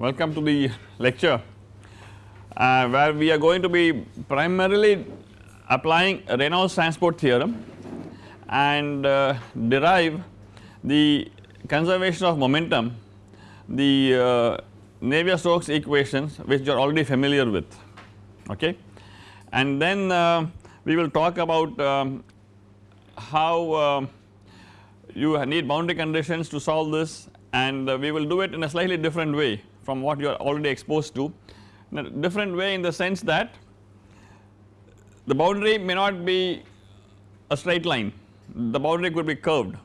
Welcome to the lecture uh, where we are going to be primarily applying Reynolds transport theorem and uh, derive the conservation of momentum the uh, Navier-Stokes equations which you are already familiar with okay. And then uh, we will talk about um, how uh, you need boundary conditions to solve this and uh, we will do it in a slightly different way from what you are already exposed to in a different way in the sense that the boundary may not be a straight line the boundary could be curved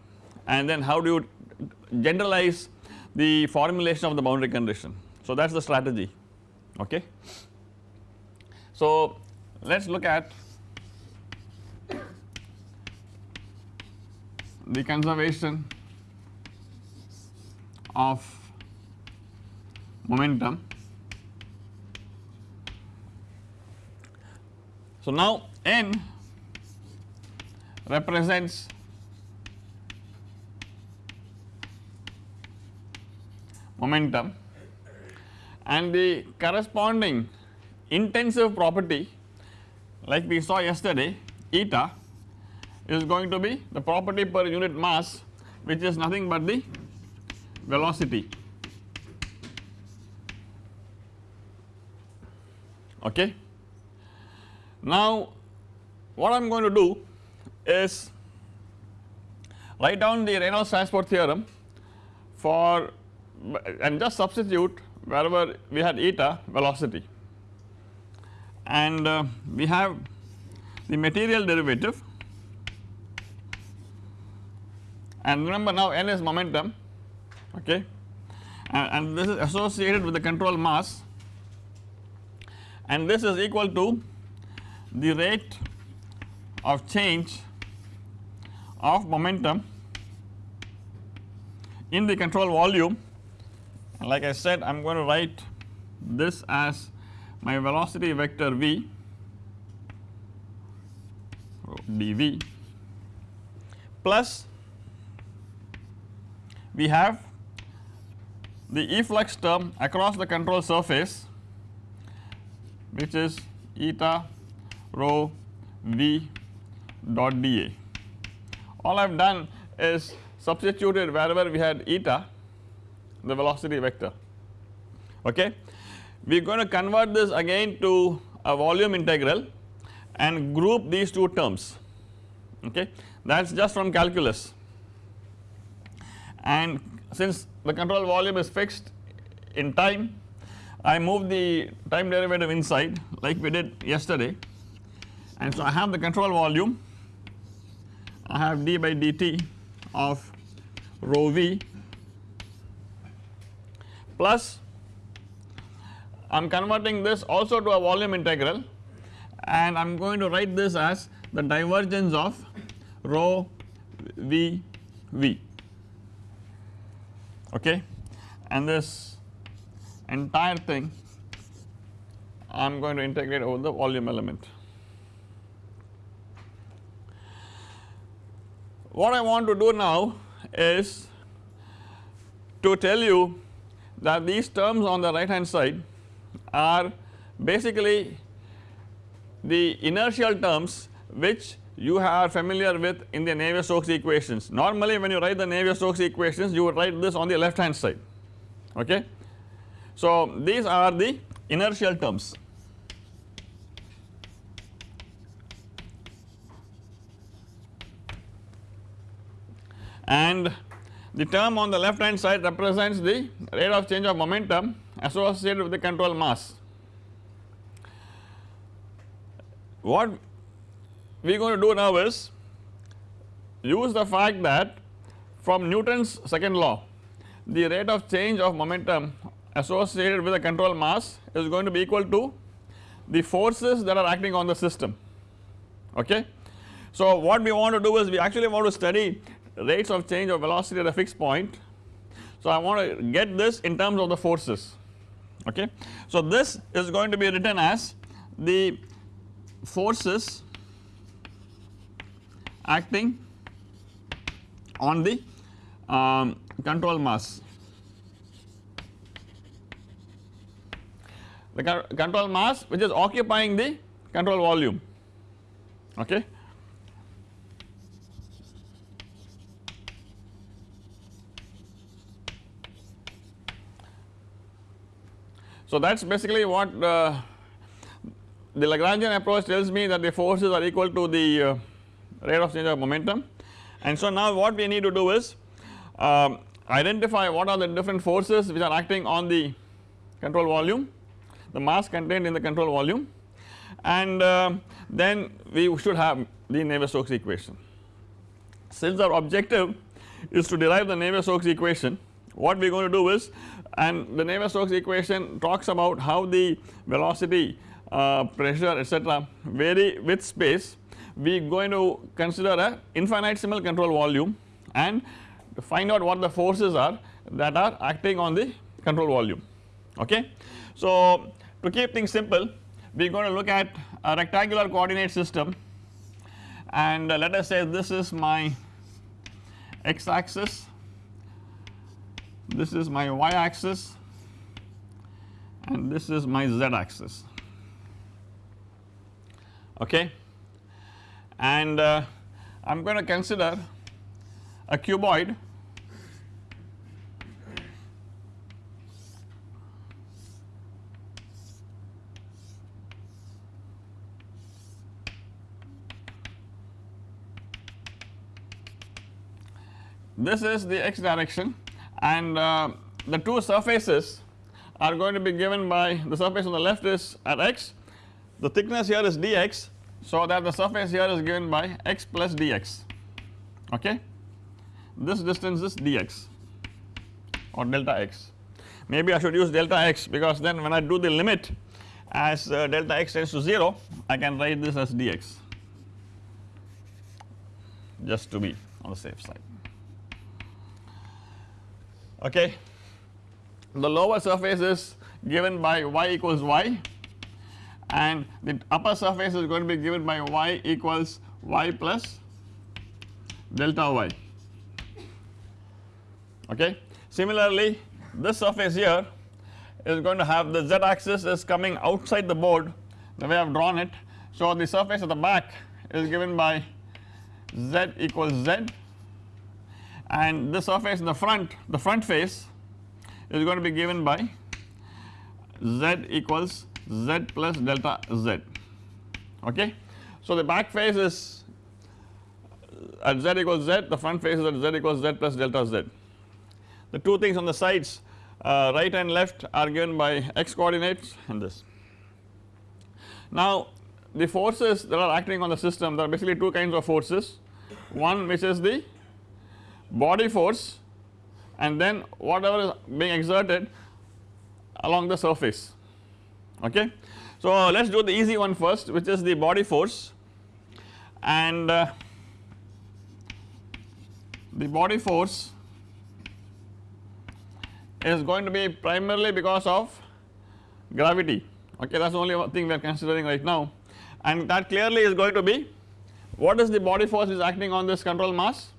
and then how do you generalize the formulation of the boundary condition. So that is the strategy okay. So let us look at the conservation of momentum. So now n represents momentum and the corresponding intensive property like we saw yesterday eta is going to be the property per unit mass which is nothing but the velocity okay. Now what I am going to do is write down the Reynolds transport theorem for and just substitute wherever we had eta velocity. And uh, we have the material derivative. And remember now n is momentum. Okay? And, and this is associated with the control mass and this is equal to the rate of change of momentum in the control volume. Like I said I am going to write this as my velocity vector v dv plus we have the efflux term across the control surface which is eta rho v dot dA. All I have done is substituted wherever we had eta the velocity vector okay. We are going to convert this again to a volume integral and group these two terms okay that is just from calculus and since the control volume is fixed in time I move the time derivative inside like we did yesterday. And so I have the control volume. I have d by dt of rho v plus I am converting this also to a volume integral. And I am going to write this as the divergence of rho v v. Okay? And this entire thing I am going to integrate over the volume element. What I want to do now is to tell you that these terms on the right hand side are basically the inertial terms which you are familiar with in the Navier-Stokes equations. Normally when you write the Navier-Stokes equations you would write this on the left hand side okay. So these are the inertial terms and the term on the left hand side represents the rate of change of momentum associated with the control mass. What we are going to do now is use the fact that from Newton's second law the rate of change of momentum associated with the control mass is going to be equal to the forces that are acting on the system okay. So what we want to do is we actually want to study rates of change of velocity at a fixed point. So I want to get this in terms of the forces okay. So this is going to be written as the forces acting on the um, control mass the control mass which is occupying the control volume. Okay. So that is basically what uh, the Lagrangian approach tells me that the forces are equal to the uh, rate of change of momentum. And so now what we need to do is um, identify what are the different forces which are acting on the control volume the mass contained in the control volume and uh, then we should have the Navier-Stokes equation. Since our objective is to derive the Navier-Stokes equation what we are going to do is and the Navier-Stokes equation talks about how the velocity uh, pressure etc vary with space we are going to consider a infinitesimal control volume and find out what the forces are that are acting on the control volume okay. So to keep things simple we are going to look at a rectangular coordinate system. And uh, let us say this is my x axis this is my y axis and this is my z axis okay? And uh, I am going to consider a cuboid this is the x direction and uh, the two surfaces are going to be given by the surface on the left is at x the thickness here is dx so that the surface here is given by x plus dx okay? This distance is dx or delta x. Maybe I should use delta x because then when I do the limit as uh, delta x tends to 0 I can write this as dx. Just to be on the safe side okay. The lower surface is given by y equals y and the upper surface is going to be given by y equals y plus delta y okay. Similarly this surface here is going to have the z axis is coming outside the board the way I have drawn it. So the surface at the back is given by z equals z and the surface in the front the front face is going to be given by z equals z plus delta z okay. So the back face is at z equals z the front face is at z equals z plus delta z. The two things on the sides uh, right and left are given by x coordinates and this. Now the forces that are acting on the system there are basically two kinds of forces one which is the body force and then whatever is being exerted along the surface. Okay. So let us do the easy one first which is the body force. And uh, the body force is going to be primarily because of gravity. Okay that is the only thing we are considering right now. And that clearly is going to be what is the body force is acting on this control mass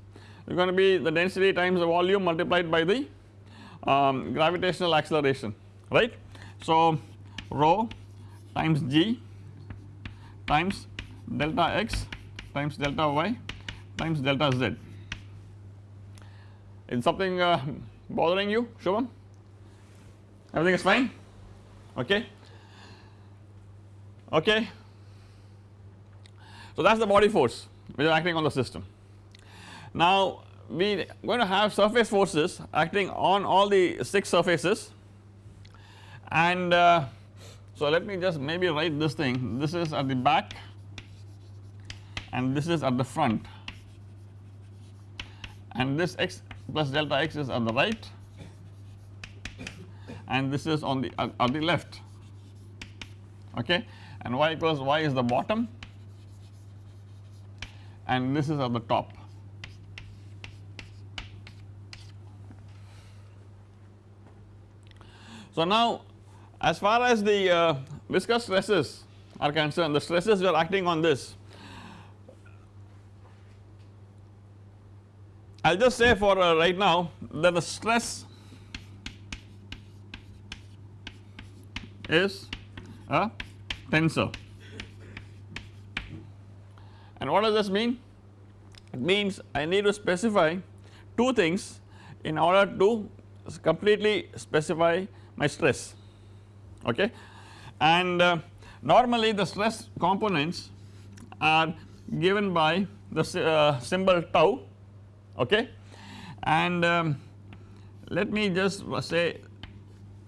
is going to be the density times the volume multiplied by the um, gravitational acceleration right. So rho times g times delta x times delta y times delta z. Is something uh, bothering you Shubham? Everything is fine? Okay. Okay. So that is the body force which is acting on the system. Now we are going to have surface forces acting on all the 6 surfaces. And uh, so let me just maybe write this thing. This is at the back and this is at the front. And this x plus delta x is at the right and this is on the at, the left. Okay? And y equals y is the bottom and this is at the top So now as far as the uh, viscous stresses are concerned the stresses we are acting on this I will just say for uh, right now that the stress is a tensor. And what does this mean? It means I need to specify two things in order to completely specify my stress okay? And uh, normally the stress components are given by the uh, symbol tau okay? And um, let me just say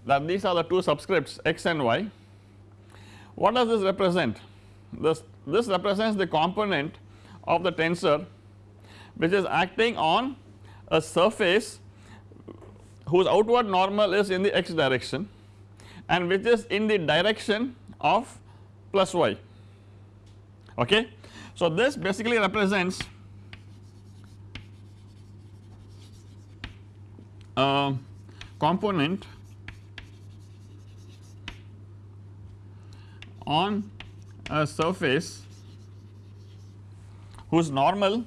that these are the two subscripts x and y. What does this represent? This this represents the component of the tensor which is acting on a surface whose outward normal is in the x direction and which is in the direction of plus y okay. So this basically represents a component on a surface whose normal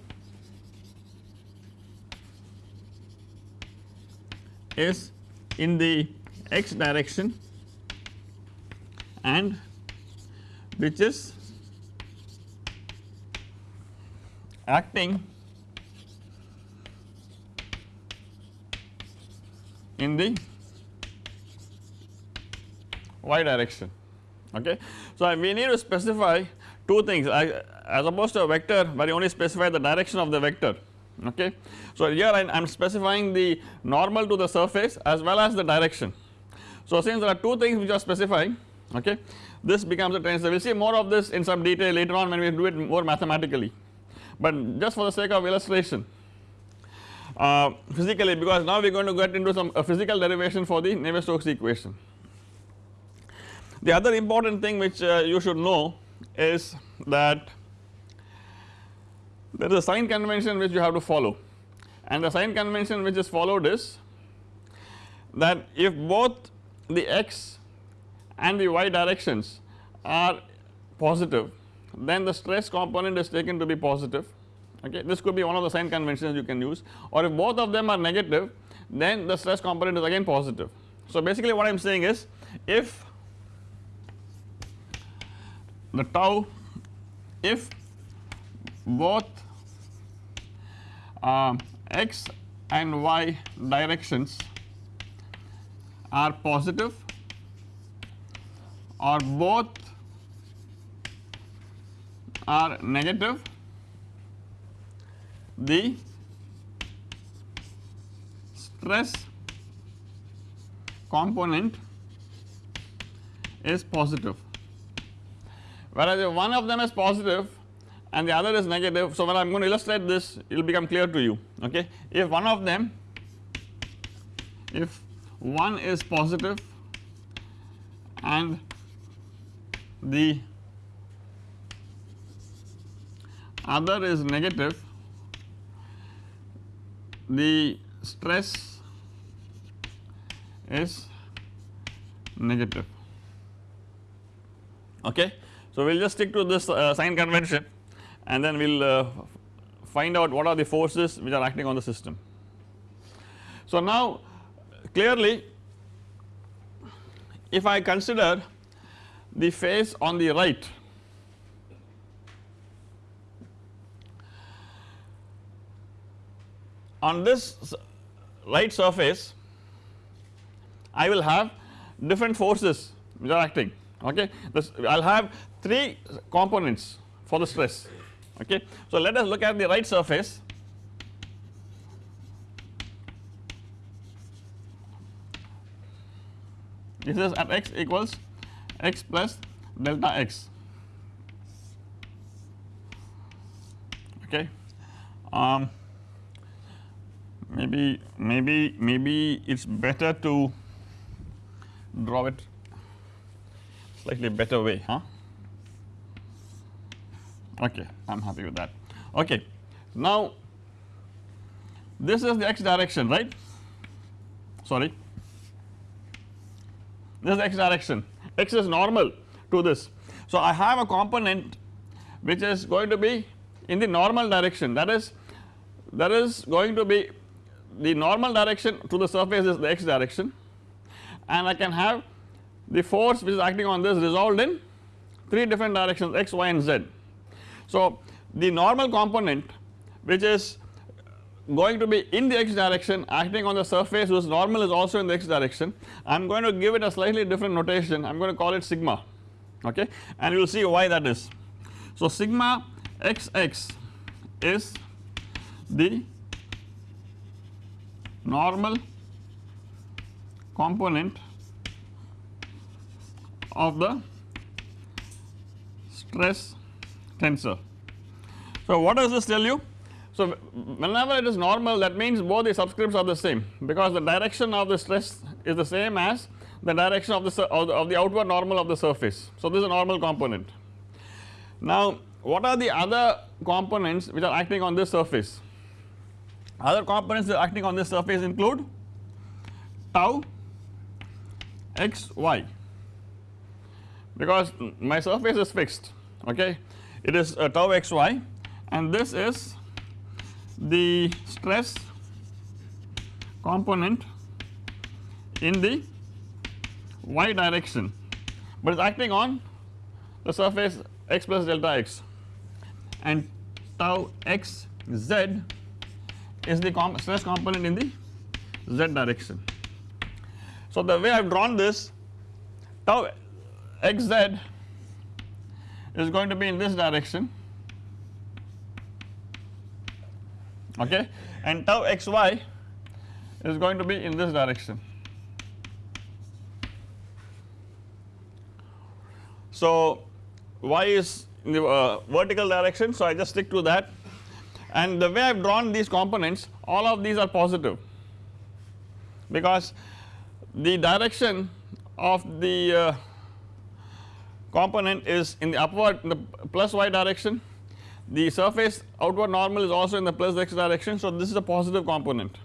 is in the x direction and which is acting in the y direction okay. So we need to specify two things I, as opposed to a vector where you only specify the direction of the vector okay. So here I am specifying the normal to the surface as well as the direction. So since there are two things which are specifying okay this becomes a tensor we will see more of this in some detail later on when we do it more mathematically but just for the sake of illustration uh, physically because now we are going to get into some physical derivation for the Navier-Stokes equation. The other important thing which uh, you should know is that there is a sign convention which you have to follow. And the sign convention which is followed is that if both the x and the y directions are positive then the stress component is taken to be positive. Okay this could be one of the sign conventions you can use. Or if both of them are negative then the stress component is again positive. So basically what I am saying is if the tau if both uh, x and y directions are positive or both are negative. The stress component is positive. Whereas if one of them is positive and the other is negative. So when I am going to illustrate this it will become clear to you okay if one of them if one is positive and the other is negative the stress is negative okay. So we will just stick to this uh, sign convention and then we will uh, find out what are the forces which are acting on the system. So now clearly if I consider the face on the right on this right surface I will have different forces which are acting okay this I will have 3 components for the stress okay. So let us look at the right surface. This is at x equals x plus delta x. Okay? Um, maybe maybe maybe it's better to draw it slightly better way huh okay I'm happy with that. Okay now this is the x direction right? Sorry. This is x direction. X is normal to this. So I have a component which is going to be in the normal direction. That is that is going to be the normal direction to the surface is the x direction. And I can have the force which is acting on this resolved in 3 different directions x, y and z. So, the normal component which is going to be in the x direction acting on the surface whose normal is also in the x direction I am going to give it a slightly different notation I am going to call it sigma okay and you will see why that is. So, sigma xx is the normal component of the stress tensor. So, what does this tell you? So, whenever it is normal that means both the subscripts are the same because the direction of the stress is the same as the direction of the, of the, outward normal of the surface. So, this is a normal component. Now, what are the other components which are acting on this surface? Other components that are acting on this surface include tau x y because my surface is fixed okay it is uh, tau x y and this is the stress component in the y direction but it is acting on the surface x plus delta x and tau x z is the stress component in the z direction. So, the way I have drawn this tau xz is going to be in this direction. Okay? And tau xy is going to be in this direction. So, y is in the uh, vertical direction so I just stick to that. And the way I have drawn these components all of these are positive. Because the direction of the uh, component is in the upward in the plus y direction. The surface outward normal is also in the plus x direction so this is a positive component.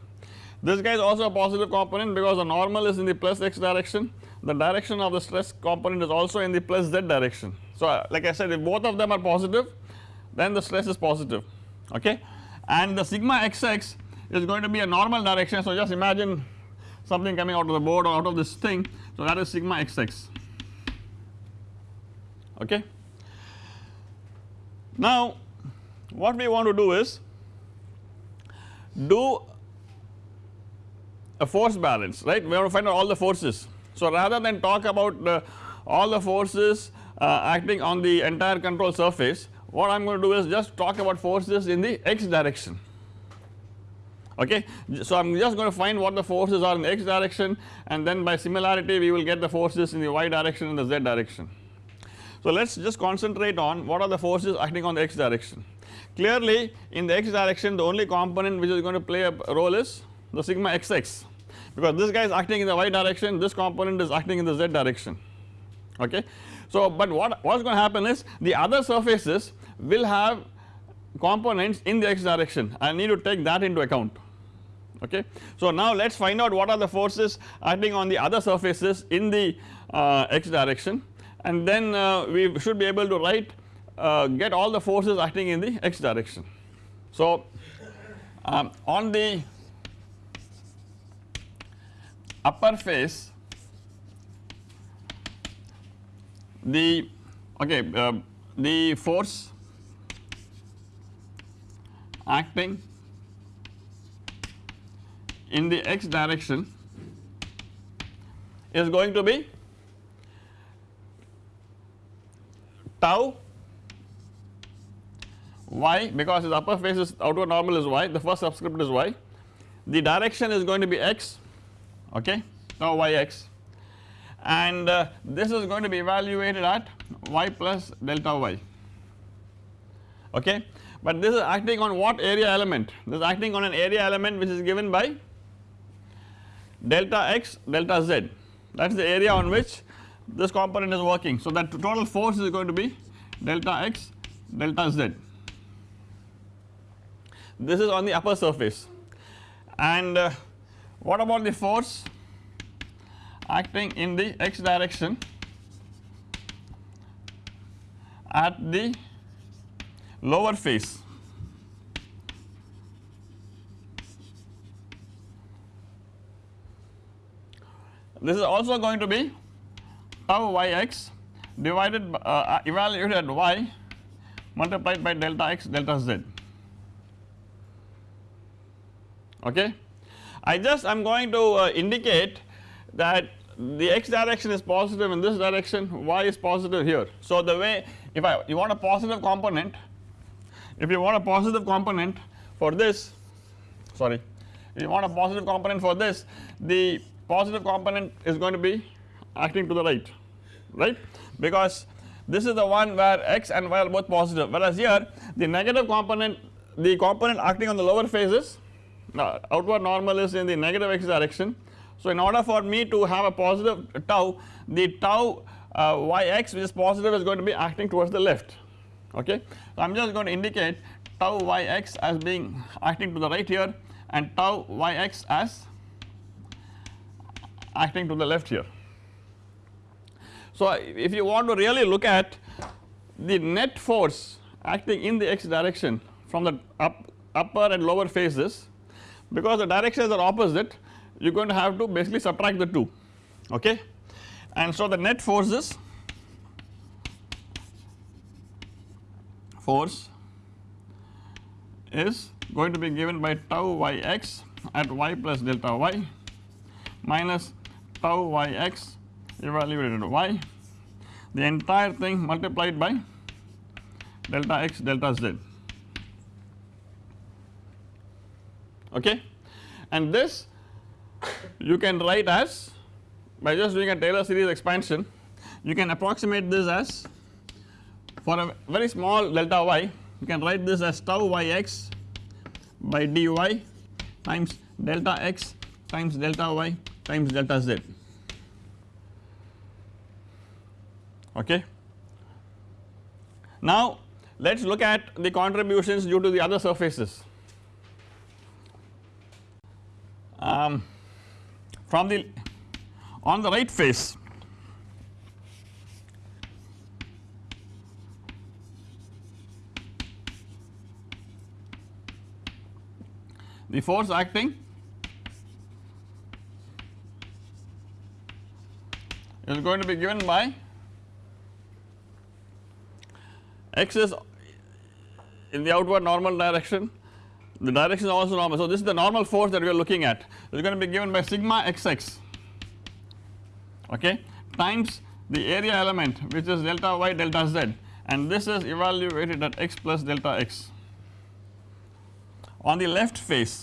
This guy is also a positive component because the normal is in the plus x direction. The direction of the stress component is also in the plus z direction. So uh, like I said if both of them are positive then the stress is positive okay? And the sigma xx is going to be a normal direction so just imagine something coming out of the board or out of this thing. So that is sigma xx okay. Now what we want to do is do a force balance right we want to find out all the forces. So rather than talk about the, all the forces uh, acting on the entire control surface what I am going to do is just talk about forces in the x direction okay. So I am just going to find what the forces are in the x direction and then by similarity we will get the forces in the y direction and the z direction. So let us just concentrate on what are the forces acting on the x direction. Clearly in the x direction the only component which is going to play a role is the sigma xx because this guy is acting in the y direction this component is acting in the z direction okay. So but what what is going to happen is the other surfaces will have components in the x direction I need to take that into account okay. So now let us find out what are the forces acting on the other surfaces in the uh, x direction and then uh, we should be able to write uh, get all the forces acting in the x direction. So um, on the upper face the okay uh, the force acting in the x direction is going to be tau y because his upper face is outward normal is y. The first subscript is y. The direction is going to be x. Okay? Tau yx and uh, this is going to be evaluated at y plus delta y. Okay? But this is acting on what area element? This is acting on an area element which is given by delta x delta z. That is the area on which this component is working. So that total force is going to be delta x delta z. This is on the upper surface. And uh, what about the force acting in the x direction at the lower face? This is also going to be tau yx divided by, uh, evaluated at y multiplied by delta x delta z okay. I just I am going to uh, indicate that the x direction is positive in this direction y is positive here. So the way if I you want a positive component if you want a positive component for this sorry if you want a positive component for this the positive component is going to be acting to the right right because this is the one where x and y are both positive whereas here the negative component the component acting on the lower face is uh, outward normal is in the negative x direction. So in order for me to have a positive tau the tau uh, yx which is positive is going to be acting towards the left okay. So I am just going to indicate tau yx as being acting to the right here and tau yx as acting to the left here. So if you want to really look at the net force acting in the x direction from the up, upper and lower faces because the directions are opposite you are going to have to basically subtract the 2 okay? And so the net forces force is going to be given by tau yx at y plus delta y minus tau yx evaluated at y the entire thing multiplied by delta x delta z. Okay? And this you can write as by just doing a Taylor series expansion you can approximate this as for a very small delta y you can write this as tau yx by dy times delta x times delta y times delta z okay. Now let us look at the contributions due to the other surfaces um, from the on the right face the force acting is going to be given by x is in the outward normal direction. The direction is also normal. So, this is the normal force that we are looking at. It is going to be given by sigma xx. Okay? Times the area element which is delta y delta z. And this is evaluated at x plus delta x. On the left face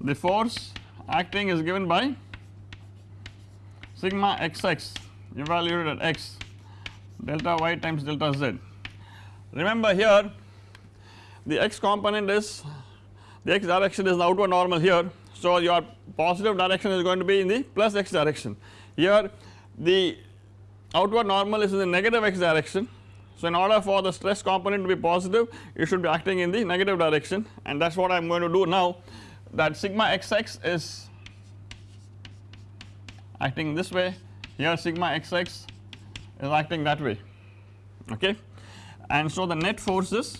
the force acting is given by sigma xx evaluated at x delta y times delta z Remember here the x component is the x direction is the outward normal here. So, your positive direction is going to be in the plus x direction here the outward normal is in the negative x direction. So, in order for the stress component to be positive it should be acting in the negative direction and that is what I am going to do now that sigma xx is acting this way here sigma xx is acting that way okay and so the net forces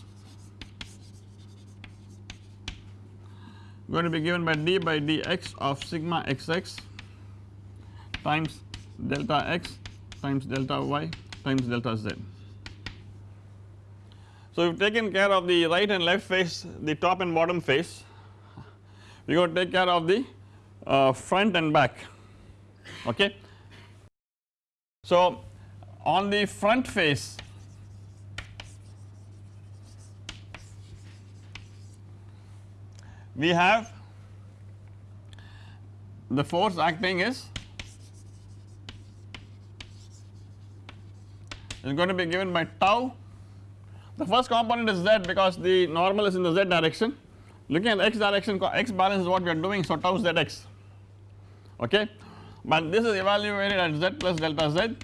going to be given by d by dx of sigma xx times delta x times delta y times delta z. So, we have taken care of the right and left face the top and bottom face we going to take care of the uh, front and back okay. So, on the front face we have the force acting is is going to be given by tau. The first component is z because the normal is in the z direction. Looking at the x direction x balance is what we are doing so tau zx. Okay but this is evaluated at z plus delta z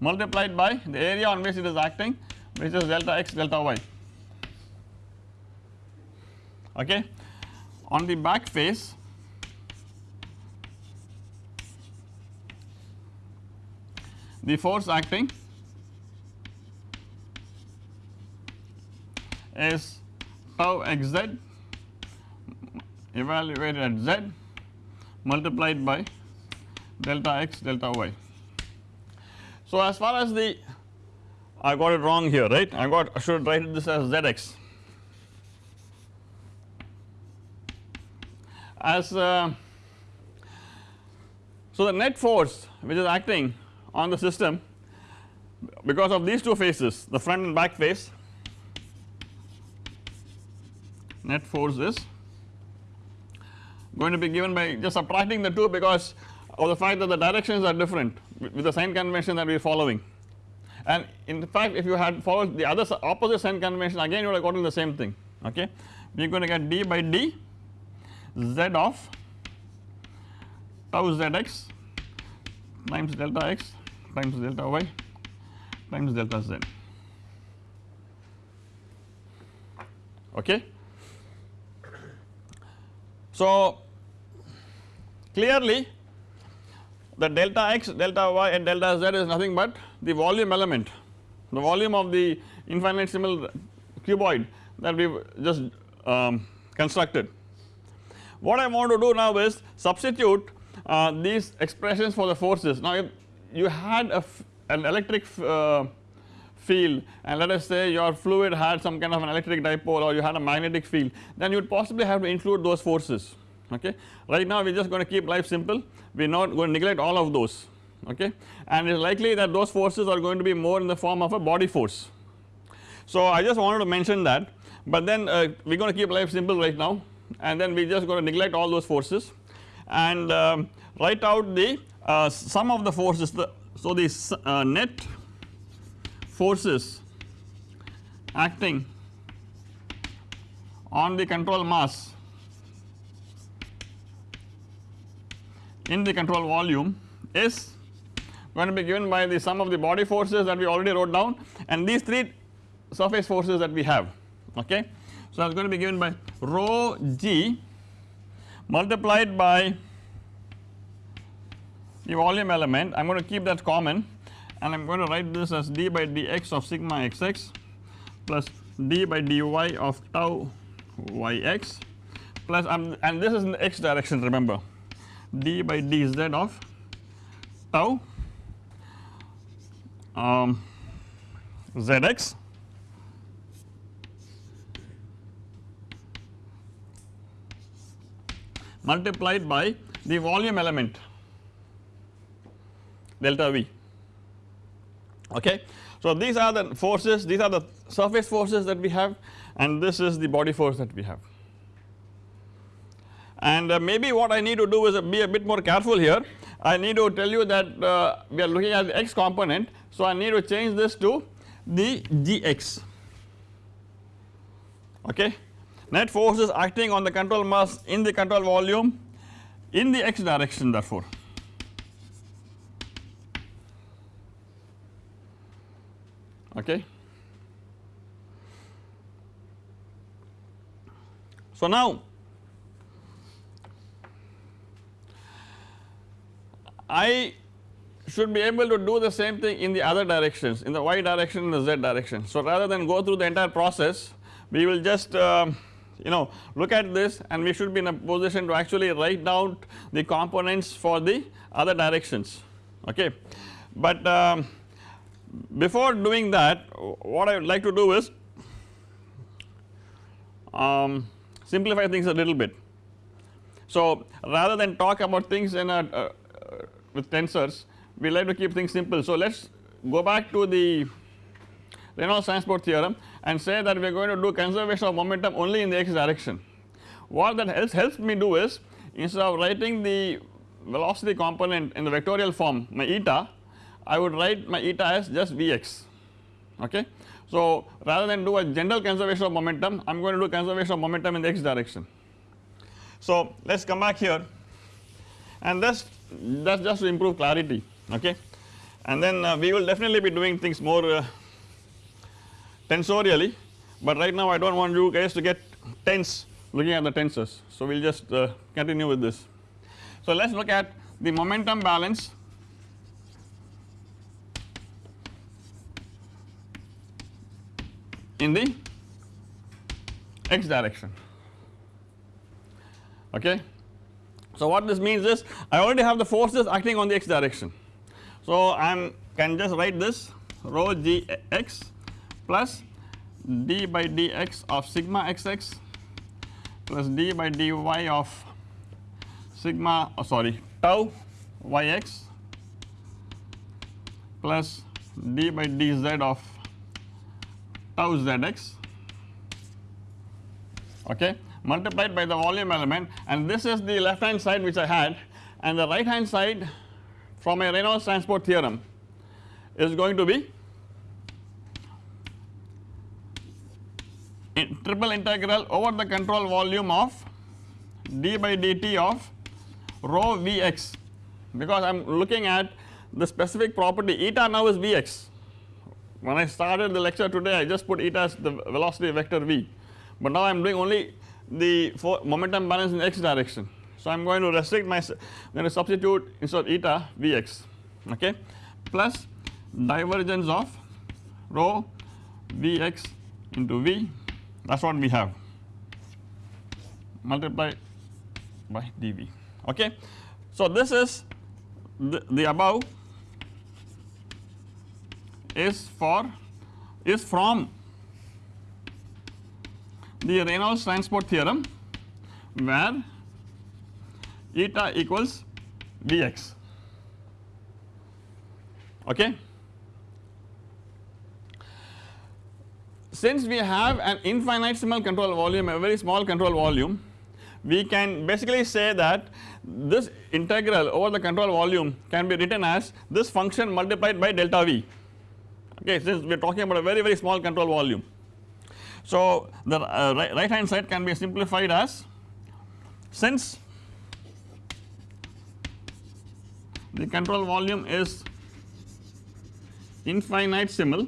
multiplied by the area on which it is acting which is delta x delta y okay. On the back face the force acting is tau xz evaluated at z multiplied by delta x delta y. So as far as the I got it wrong here right I got I should write this as zx as uh, so the net force which is acting on the system because of these two faces the front and back face net force is going to be given by just subtracting the 2 because of the fact that the directions are different with the sign convention that we are following. And in fact if you had followed the other opposite sign convention again you would have gotten the same thing okay? We are going to get d by d z of tau zx times delta x times delta y times delta z. Okay. So clearly the delta x, delta y and delta z is nothing but the volume element, the volume of the infinitesimal cuboid that we just um, constructed. What I want to do now is substitute uh, these expressions for the forces. Now if you had an electric uh, field and let us say your fluid had some kind of an electric dipole or you had a magnetic field then you would possibly have to include those forces okay. Right now we are just going to keep life simple. We are not going to neglect all of those. Okay? And it is likely that those forces are going to be more in the form of a body force. So I just wanted to mention that. But then uh, we are going to keep life simple right now. And then we are just going to neglect all those forces. And um, write out the uh, sum of the forces. The so the uh, net forces acting on the control mass in the control volume is going to be given by the sum of the body forces that we already wrote down and these 3 surface forces that we have okay. So that is going to be given by rho g multiplied by the volume element I am going to keep that common and I am going to write this as d by dx of sigma xx plus d by dy of tau yx plus um, and this is in the x direction remember d by dz of tau um, zx multiplied by the volume element delta V okay. So these are the forces these are the surface forces that we have and this is the body force that we have and uh, maybe what I need to do is uh, be a bit more careful here. I need to tell you that uh, we are looking at the x component so I need to change this to the gx okay? Net force is acting on the control mass in the control volume in the x direction therefore. Okay. So now I should be able to do the same thing in the other directions in the y direction and the z direction. So rather than go through the entire process we will just uh, you know look at this and we should be in a position to actually write down the components for the other directions okay. But um, before doing that what I would like to do is um, simplify things a little bit. So rather than talk about things in a uh, with tensors we like to keep things simple. So let us go back to the Reynolds transport theorem and say that we are going to do conservation of momentum only in the x direction. What that helps helps me do is instead of writing the velocity component in the vectorial form my eta I would write my eta as just Vx okay. So rather than do a general conservation of momentum I am going to do conservation of momentum in the x direction. So let us come back here and that's that's just to improve clarity okay and then uh, we will definitely be doing things more uh, tensorially but right now I do not want you guys to get tense looking at the tensors so we will just uh, continue with this. So let us look at the momentum balance in the x direction okay. So what this means is I already have the forces acting on the x direction. So I am can just write this rho g x plus d by dx of sigma xx plus d by dy of sigma oh sorry tau yx plus d by dz of tau zx okay multiplied by the volume element and this is the left hand side which I had and the right hand side from a Reynolds transport theorem is going to be in triple integral over the control volume of d by dt of rho Vx because I am looking at the specific property eta now is Vx. When I started the lecture today I just put eta as the velocity vector V but now I am doing only the momentum balance in x direction. So I am going to restrict my going to substitute instead of eta Vx okay plus divergence of rho Vx into V that is what we have multiply by dV okay. So this is the, the above is for is from the Reynolds transport theorem where eta equals Vx okay. Since we have an infinitesimal control volume a very small control volume we can basically say that this integral over the control volume can be written as this function multiplied by delta V okay since we are talking about a very very small control volume. So the uh, right, right hand side can be simplified as since the control volume is infinitesimal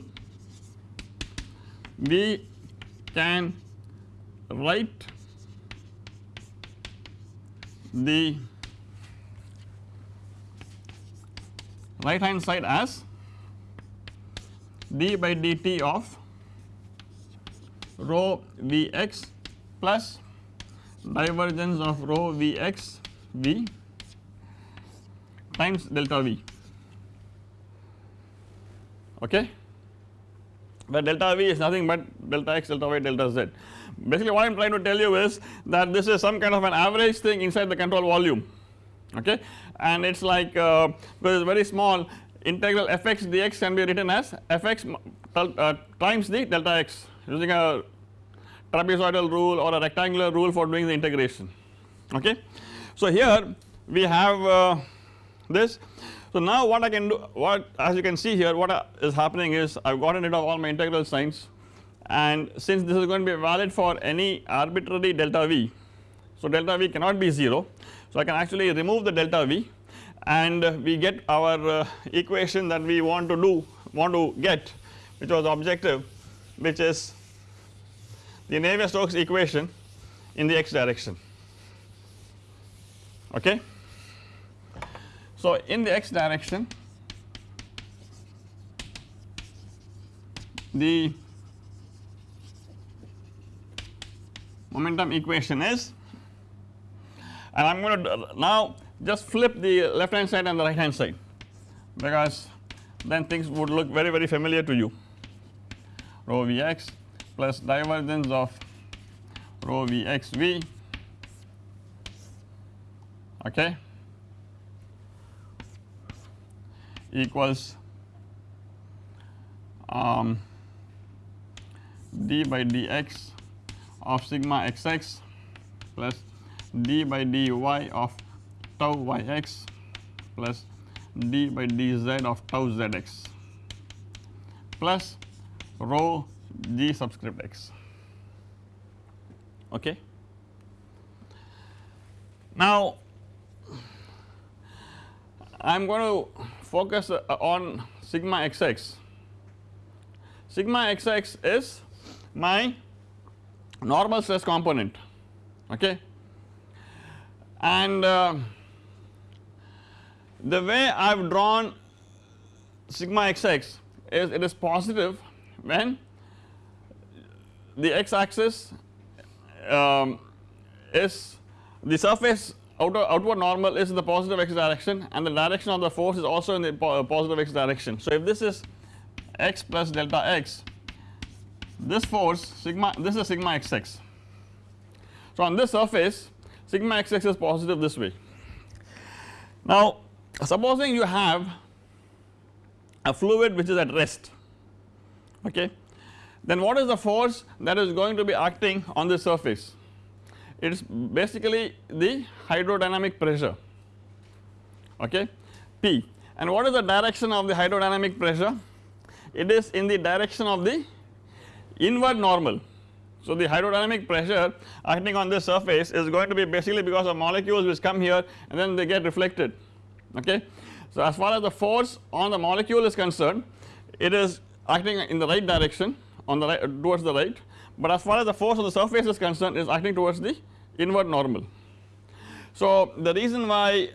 we can write the right hand side as d by dt of rho Vx plus divergence of rho Vx V times delta V. Okay? Where delta V is nothing but delta x delta y delta z. Basically what I am trying to tell you is that this is some kind of an average thing inside the control volume. Okay? And it is like uh, because very small integral fx dx can be written as fx uh, times the delta x using a trapezoidal rule or a rectangular rule for doing the integration. Okay. So here we have uh, this. So now what I can do what as you can see here what is happening is I have gotten rid of all my integral signs. And since this is going to be valid for any arbitrary delta v so delta v cannot be 0 so I can actually remove the delta v and we get our uh, equation that we want to do want to get which was objective which is the Navier-Stokes equation in the x direction okay. So in the x direction the momentum equation is and I am going to now just flip the left hand side and the right hand side because then things would look very very familiar to you rho Vx plus divergence of rho Vxv okay. Equals um, d by dx of sigma xx plus d by dy of tau yx plus d by dz of tau zx plus rho g subscript x. Okay. Now I am going to focus uh, on sigma xx. Sigma xx is my normal stress component. Okay? And uh, the way I have drawn sigma xx is it is positive when the x axis um, is the surface outer outward normal is in the positive x direction and the direction of the force is also in the po positive x direction. So if this is x plus delta x this force sigma this is sigma xx. So on this surface sigma xx is positive this way. Now supposing you have a fluid which is at rest okay then what is the force that is going to be acting on the surface? It is basically the hydrodynamic pressure. Okay? P. And what is the direction of the hydrodynamic pressure? It is in the direction of the inward normal. So the hydrodynamic pressure acting on this surface is going to be basically because of molecules which come here and then they get reflected. Okay. So as far as the force on the molecule is concerned it is acting in the right direction on the right towards the right but as far as the force on the surface is concerned is acting towards the inward normal. So the reason why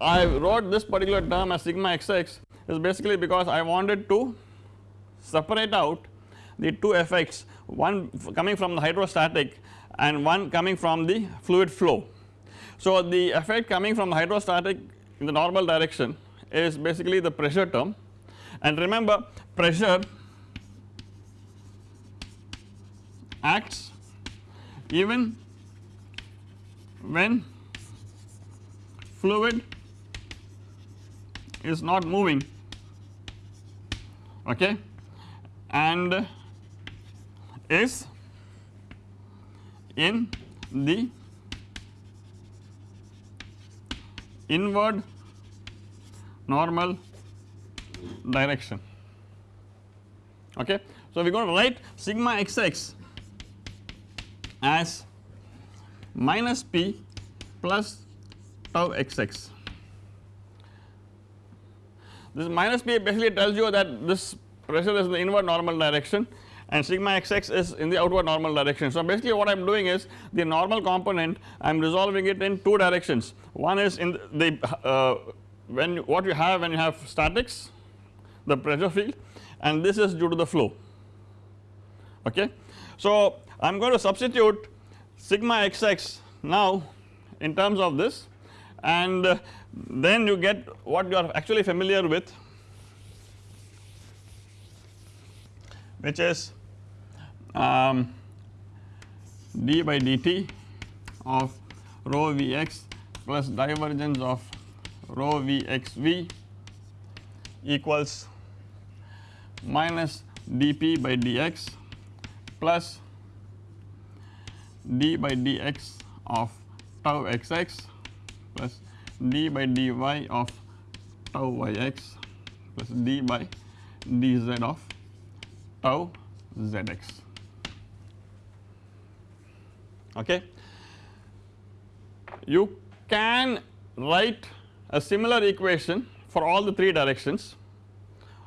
I wrote this particular term as sigma xx is basically because I wanted to separate out the two effects one coming from the hydrostatic and one coming from the fluid flow. So the effect coming from the hydrostatic in the normal direction is basically the pressure term and remember pressure acts even when fluid is not moving okay and is in the inward normal direction okay. So we are going to write sigma xx as minus p plus tau xx. This minus p basically tells you that this pressure is in the inward normal direction and sigma xx is in the outward normal direction. So basically what I am doing is the normal component I am resolving it in two directions one is in the uh, when what you have when you have statics the pressure field and this is due to the flow okay. So I am going to substitute sigma xx now in terms of this. And uh, then you get what you are actually familiar with which is um, d by dt of rho Vx plus divergence of rho Vxv equals minus dp by dx plus d by dx of tau xx plus d by dy of tau yx plus d by dz of tau zx okay. You can write a similar equation for all the 3 directions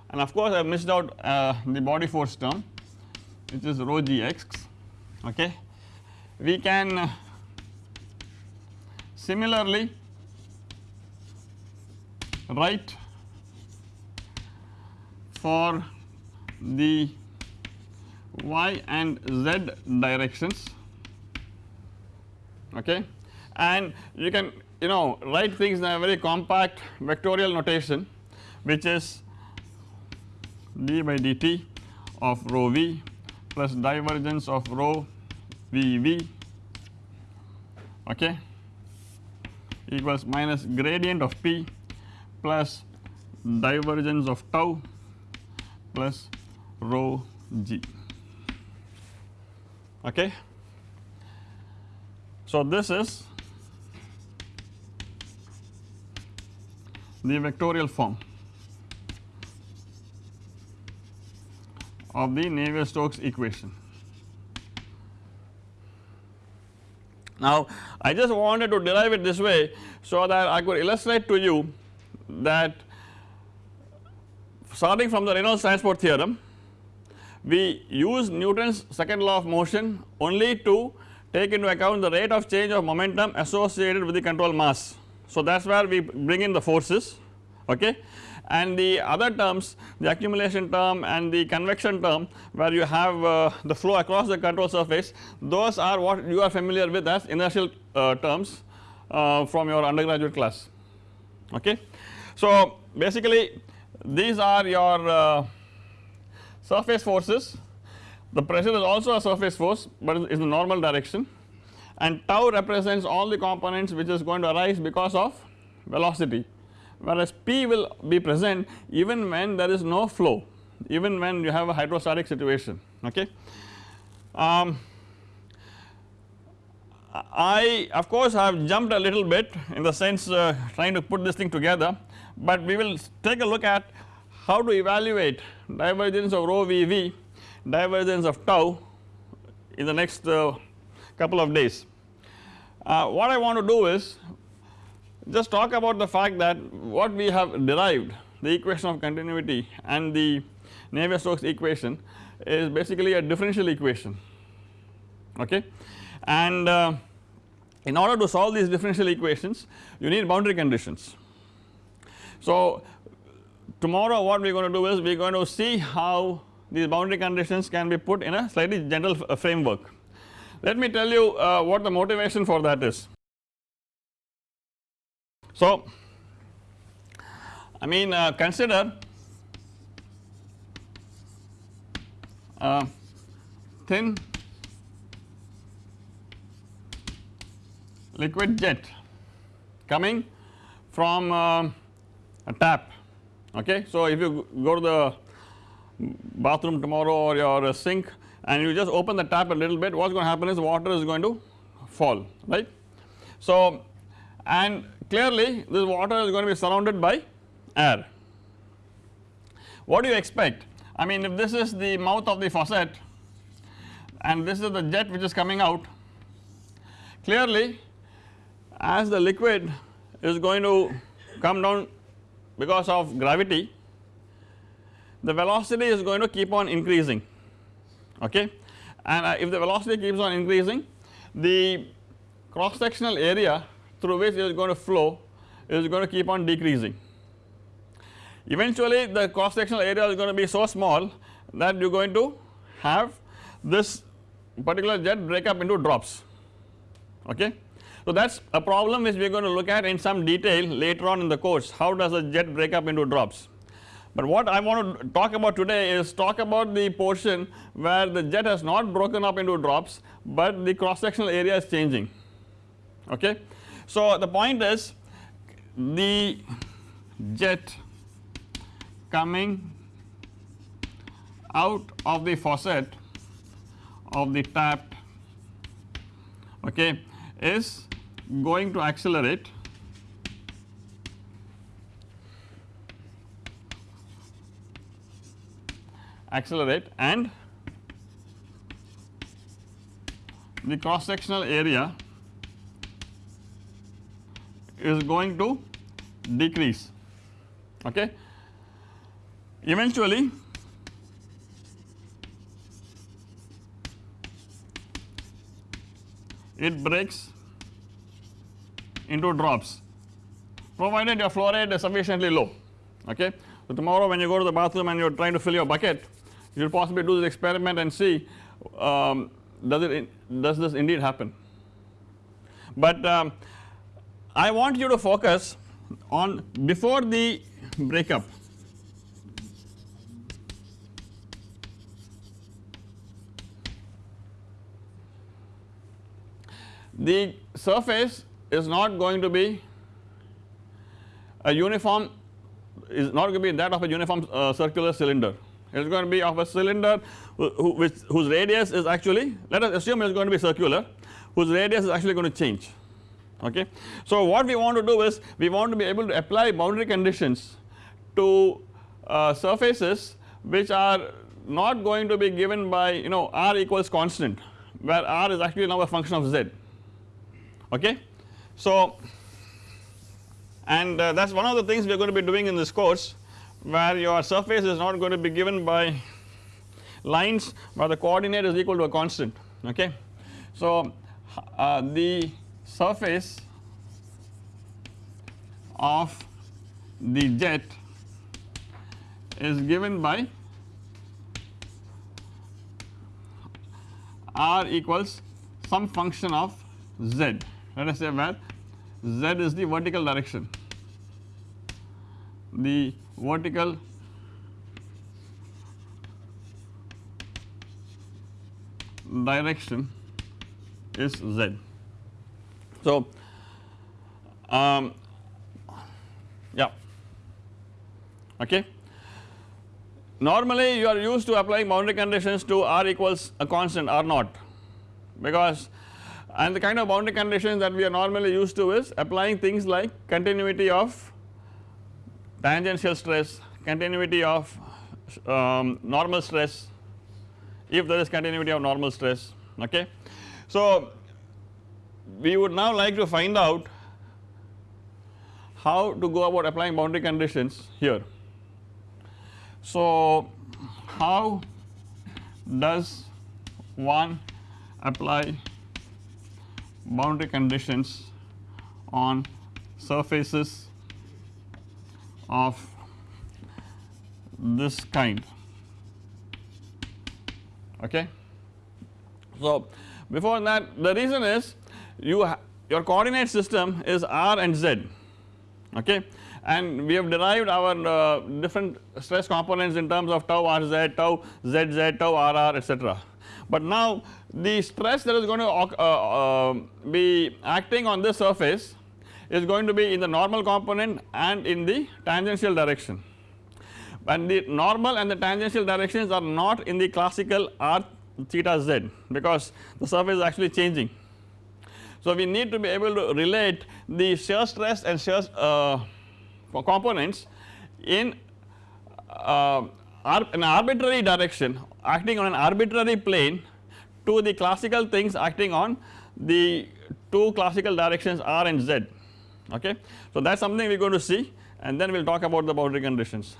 and of course I have missed out uh, the body force term which is rho gx okay. We can uh, similarly write for the y and z directions okay? And you can you know write things in a very compact vectorial notation which is d by dt of rho v plus divergence of rho v v okay equals minus gradient of p plus divergence of tau plus rho g okay. So this is the vectorial form of the Navier-Stokes equation. Now I just wanted to derive it this way so that I could illustrate to you that starting from the Reynolds transport theorem we use Newton's second law of motion only to take into account the rate of change of momentum associated with the control mass. So that is where we bring in the forces okay and the other terms the accumulation term and the convection term where you have uh, the flow across the control surface those are what you are familiar with as inertial uh, terms uh, from your undergraduate class. Okay. So basically these are your uh, surface forces. The pressure is also a surface force but is in the normal direction. And tau represents all the components which is going to arise because of velocity whereas P will be present even when there is no flow even when you have a hydrostatic situation okay. Um, I of course have jumped a little bit in the sense uh, trying to put this thing together but we will take a look at how to evaluate divergence of rho v v divergence of tau in the next uh, couple of days. Uh, what I want to do is just talk about the fact that what we have derived the equation of continuity and the Navier-Stokes equation is basically a differential equation okay and uh, in order to solve these differential equations you need boundary conditions. So tomorrow what we are going to do is we are going to see how these boundary conditions can be put in a slightly general framework. Let me tell you uh, what the motivation for that is. So I mean uh, consider uh, thin liquid jet coming from uh, a tap okay. So if you go to the bathroom tomorrow or your sink and you just open the tap a little bit what is going to happen is water is going to fall right. So and clearly this water is going to be surrounded by air. What do you expect? I mean if this is the mouth of the faucet and this is the jet which is coming out clearly as the liquid is going to come down because of gravity the velocity is going to keep on increasing okay and uh, if the velocity keeps on increasing the cross sectional area through which it is going to flow is going to keep on decreasing. Eventually the cross sectional area is going to be so small that you are going to have this particular jet break up into drops okay. So that is a problem which we are going to look at in some detail later on in the course how does a jet break up into drops. But what I want to talk about today is talk about the portion where the jet has not broken up into drops but the cross sectional area is changing okay. So the point is the jet coming out of the faucet of the tap okay is going to accelerate accelerate and the cross sectional area is going to decrease okay. Eventually it breaks into drops provided your flow rate is sufficiently low okay. So tomorrow when you go to the bathroom and you are trying to fill your bucket you will possibly do this experiment and see um, does it in, does this indeed happen. But um, I want you to focus on before the breakup. The surface is not going to be a uniform is not going to be that of a uniform uh, circular cylinder. It is going to be of a cylinder whose radius is actually let us assume it is going to be circular whose radius is actually going to change okay. So what we want to do is we want to be able to apply boundary conditions to uh, surfaces which are not going to be given by you know r equals constant where r is actually now a function of z okay. So and uh, that is one of the things we are going to be doing in this course where your surface is not going to be given by lines where the coordinate is equal to a constant okay. So uh, the surface of the jet is given by r equals some function of z let us say where z is the vertical direction the vertical direction is z. So, um, yeah okay. Normally you are used to applying boundary conditions to r equals a constant r naught because and the kind of boundary conditions that we are normally used to is applying things like continuity of tangential stress, continuity of um, normal stress if there is continuity of normal stress okay. So we would now like to find out how to go about applying boundary conditions here. So how does one apply boundary conditions on surfaces of this kind okay. So before that the reason is you your coordinate system is r and z okay and we have derived our uh, different stress components in terms of tau rz, tau zz, tau rr etc. But now the stress that is going to uh, uh, be acting on this surface is going to be in the normal component and in the tangential direction and the normal and the tangential directions are not in the classical r theta z because the surface is actually changing. So we need to be able to relate the shear stress and shear uh, components in uh, an arbitrary direction acting on an arbitrary plane to the classical things acting on the two classical directions r and z okay. So that is something we are going to see and then we will talk about the boundary conditions.